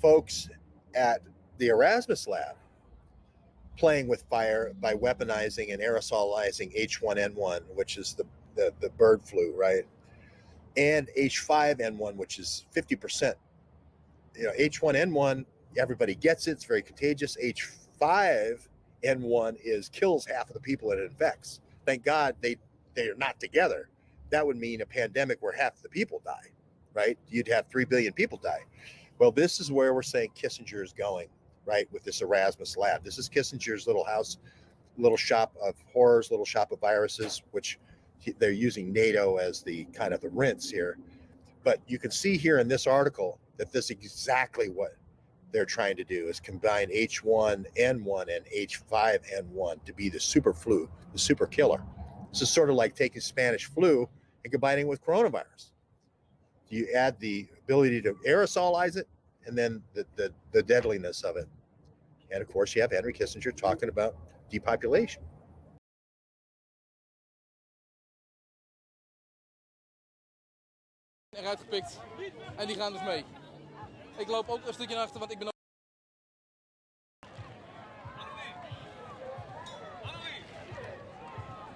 folks at the Erasmus lab playing with fire by weaponizing and aerosolizing H1N1, which is the, the, the bird flu, right? And H5N1, which is 50%. You know, H1N1, everybody gets it, it's very contagious. H5N1 is kills half of the people it infects. Thank God they they are not together. That would mean a pandemic where half the people die, right? You'd have 3 billion people die. Well, this is where we're saying Kissinger is going, right? With this Erasmus lab. This is Kissinger's little house, little shop of horrors, little shop of viruses, which they're using NATO as the kind of the rinse here. But you can see here in this article that this is exactly what they're trying to do is combine H1N1 and H5N1 to be the super flu, the super killer. This is sort of like taking Spanish flu and combining with coronavirus. You add the ability to aerosolize it and then the, the, the deadliness of it. And of course, you have Henry Kissinger talking about depopulation. eruit gepikt en die gaan dus mee. Ik loop ook een stukje naar achter, want ik ben ook...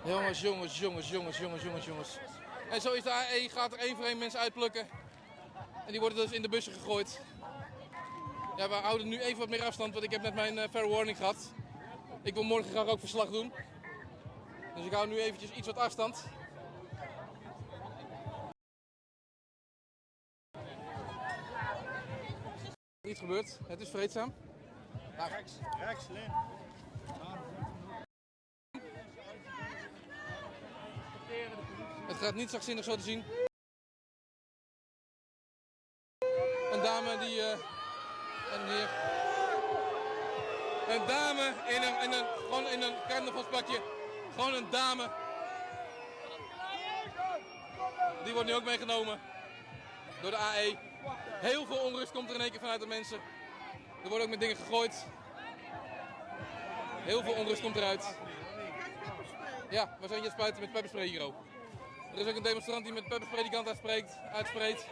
Jongens, jongens, jongens, jongens, jongens, jongens, jongens. En zo is de AE, gaat er één voor één mensen uitplukken. En die worden dus in de bussen gegooid. Ja, we houden nu even wat meer afstand, want ik heb net mijn uh, fair warning gehad. Ik wil morgen graag ook verslag doen. Dus ik hou nu eventjes iets wat afstand. Iets gebeurd. Het is vreedzaam. Rechts, rechts, Lin. Het gaat niet zachtzinnig zo te zien. Een dame die... Uh, een dame in een, in een, gewoon in een carnavalspakje. Gewoon een dame. Die wordt nu ook meegenomen. Door de AE. Heel veel onrust komt er in één keer vanuit de mensen. Er wordt ook met dingen gegooid. Heel veel onrust komt eruit. Ja, we zijn hier spuiten met pepperspray hier ook. Er is ook een demonstrant die met pepperspray die kant uitspreekt, uitspreekt.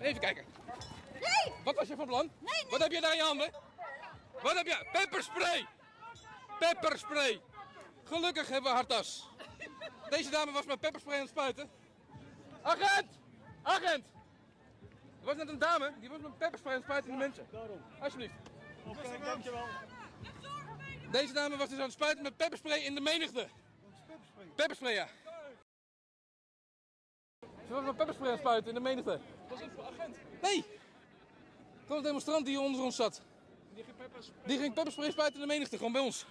Even kijken. Nee! Wat was je van plan? Nee, nee. Wat heb je daar in je handen? Wat heb je? Pepperspray! Pepperspray! Gelukkig hebben we hartas. Deze dame was met pepperspray aan het spuiten. Agent! Agent! Er was net een dame, die was met pepperspray aan het spuiten in de mensen. Alsjeblieft. Oké, dankjewel. Deze dame was dus aan het spuiten met pepperspray in de menigte. Pepperspray, ja. Ze was met pepperspray spuiten in de menigte. Dat is een agent. Nee! Het was een demonstrant die onder ons zat. Die ging peppers. Die ging pepperspray spuiten in de menigte, gewoon bij ons.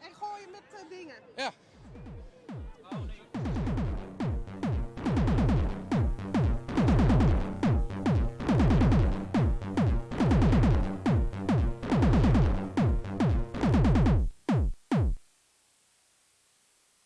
En gooien met eh, dingen. Ja. Oh